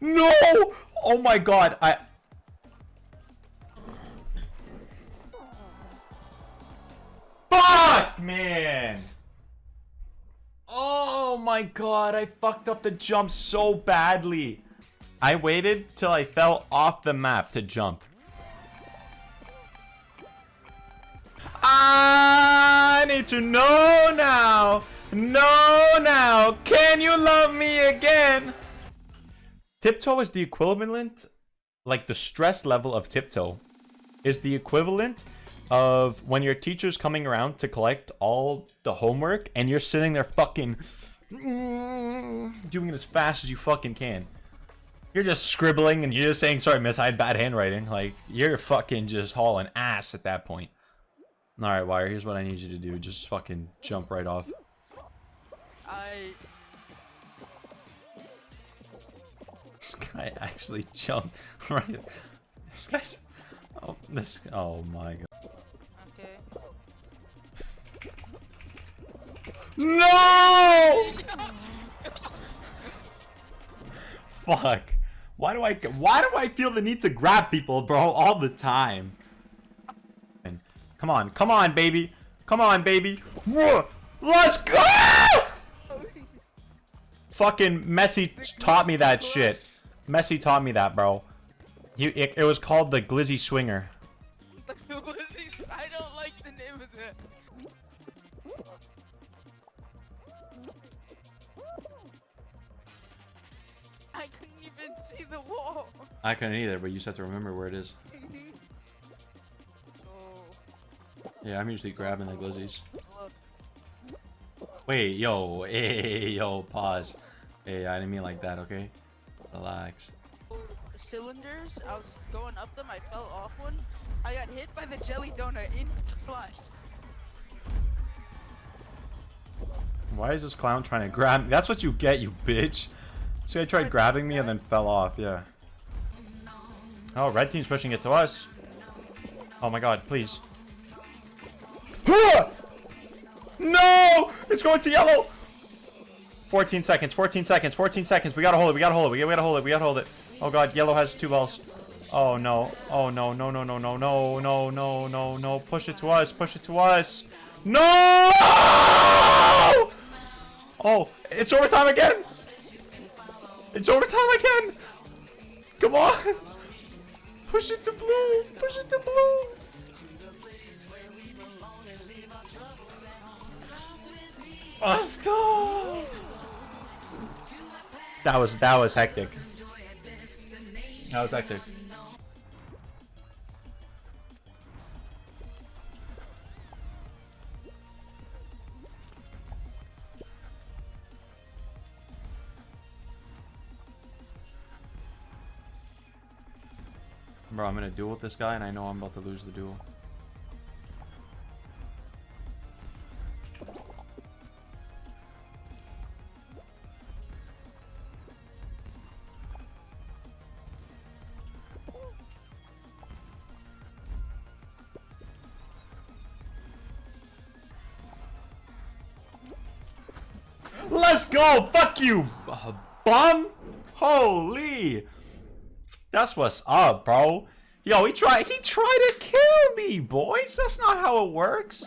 No! Oh my god, I... Fuck, man! Oh my god, I fucked up the jump so badly. I waited till I fell off the map to jump. I need to know now. Know now. Can you love me again? Tiptoe is the equivalent, like the stress level of tiptoe, is the equivalent of when your teacher's coming around to collect all the homework and you're sitting there fucking doing it as fast as you fucking can. You're just scribbling and you're just saying, sorry, miss, I had bad handwriting. Like, you're fucking just hauling ass at that point. Alright, Wire, here's what I need you to do. Just fucking jump right off. I... This guy actually jumped right. This guy's... Oh, this... Oh my god. Okay. No! Fuck. Why do I why do I feel the need to grab people, bro, all the time? Come on, come on, baby. Come on, baby. Let's go! Fucking Messi taught me that shit. Messi taught me that, bro. He, it, it was called the Glizzy Swinger. I don't like the name of that. I couldn't even see the wall. I couldn't either, but you just have to remember where it is. oh, Yeah, I'm usually grabbing the glizzies. Wait, yo, hey, yo, pause. Hey, I didn't mean like that, okay? Relax. Cylinders, I was going up them, I fell off one. I got hit by the jelly donut in flush. Why is this clown trying to grab me? That's what you get, you bitch. This guy tried grabbing me and then fell off, yeah. Oh, red team's pushing it to us. Oh my god, please. No! It's going to yellow! 14 seconds, 14 seconds, 14 seconds. We gotta hold it, we gotta hold it, we gotta hold it, we gotta hold it. Oh god, yellow has two balls. Oh no, oh no, no, no, no, no, no, no, no, no, no. Push it to us, push it to us. No! Oh, it's overtime again! It's overtime again! Come on! Push it to blue! Push it to blue! Let's go! That was that was hectic. That was hectic. Bro, I'm in a duel with this guy and I know I'm about to lose the duel. Let's go! Fuck you, uh, bum! Holy! That's what's up, bro. Yo, he tried he tried to kill me, boys. That's not how it works.